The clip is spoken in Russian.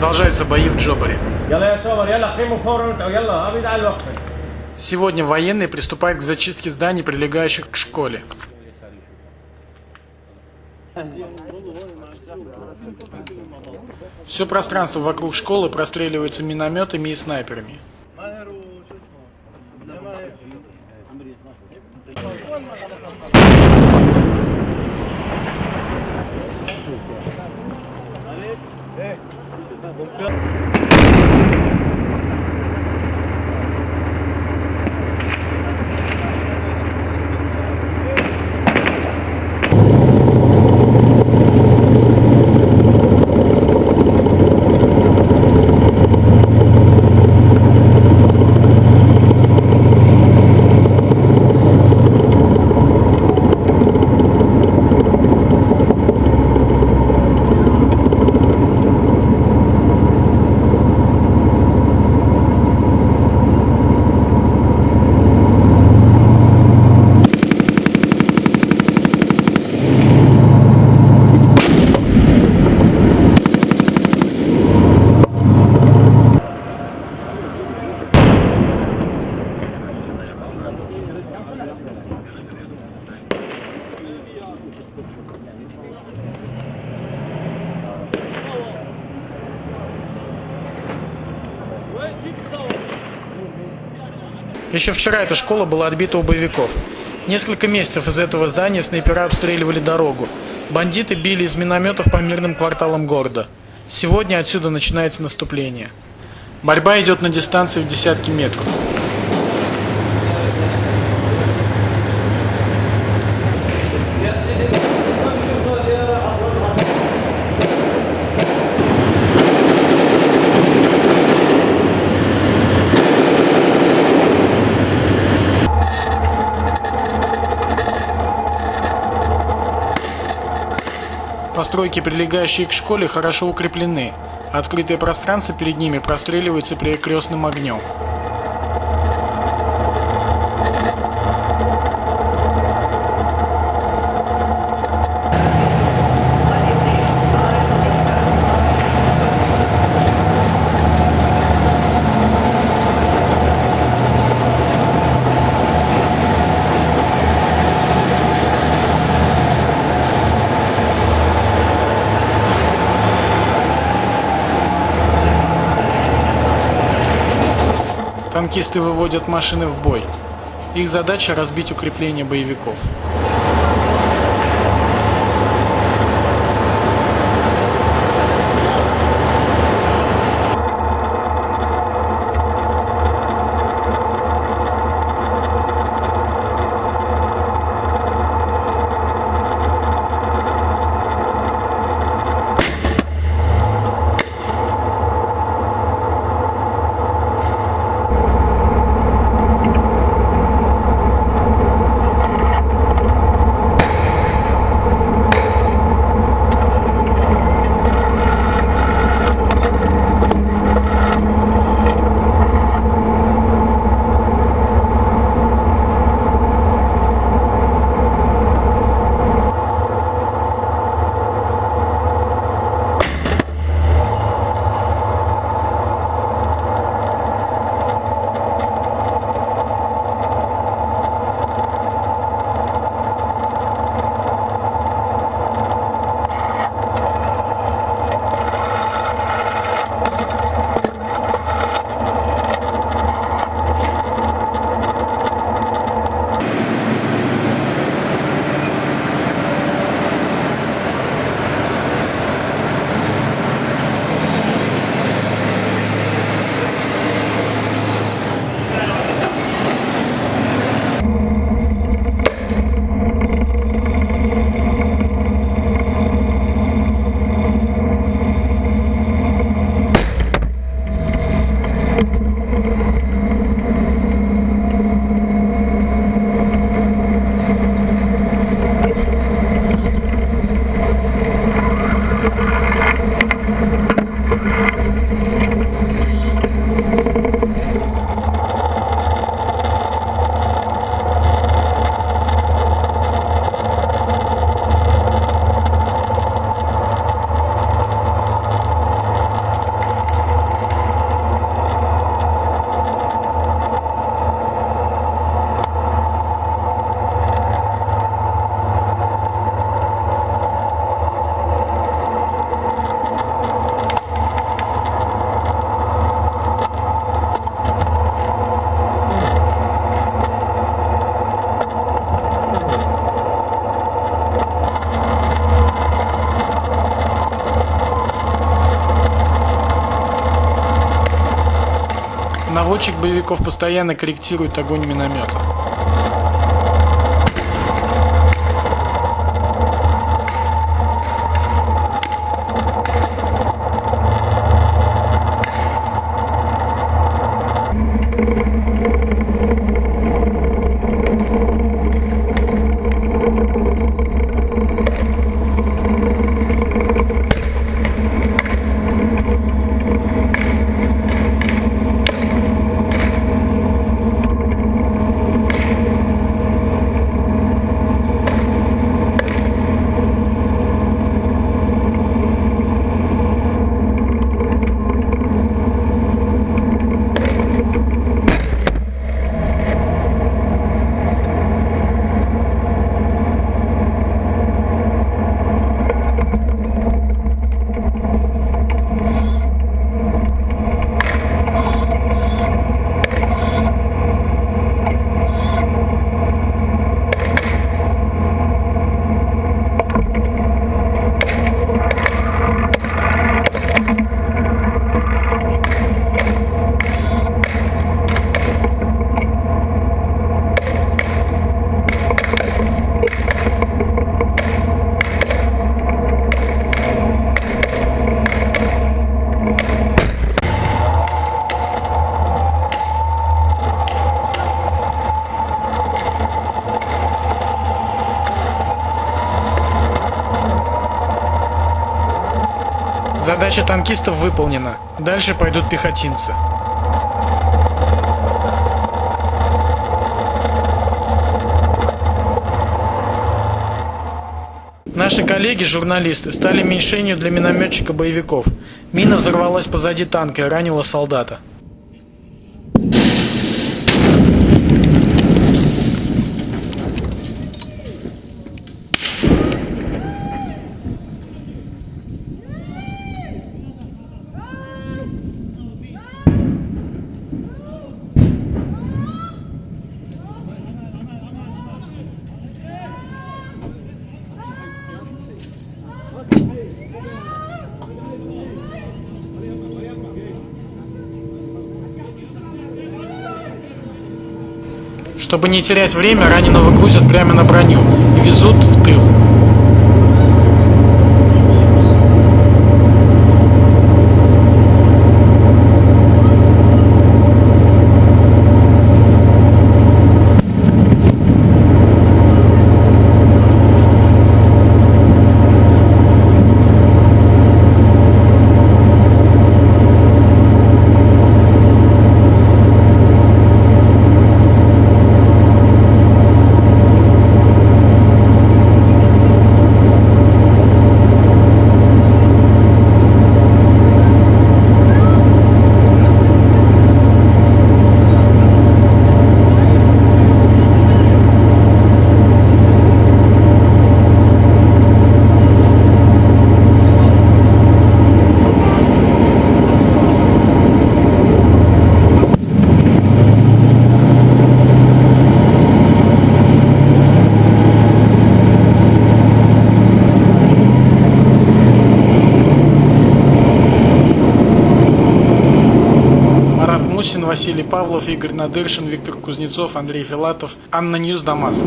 Продолжаются бои в Джобале. Сегодня военные приступают к зачистке зданий, прилегающих к школе. Все пространство вокруг школы простреливается минометами и снайперами. Еще вчера эта школа была отбита у боевиков. Несколько месяцев из этого здания снайпера обстреливали дорогу. Бандиты били из минометов по мирным кварталам города. Сегодня отсюда начинается наступление. Борьба идет на дистанции в десятки метров. Постройки, прилегающие к школе, хорошо укреплены. Открытое пространство перед ними простреливается перекрестным огнем. Танкисты выводят машины в бой. Их задача разбить укрепления боевиков. Наводчик боевиков постоянно корректирует огонь миномета. Задача танкистов выполнена. Дальше пойдут пехотинцы. Наши коллеги, журналисты, стали мишенью для минометчика боевиков. Мина взорвалась позади танка и ранила солдата. Чтобы не терять время, раненого грузят прямо на броню и везут в тыл. Мусин, Василий Павлов, Игорь Надыршин, Виктор Кузнецов, Андрей Филатов, ANNA News, Дамаск.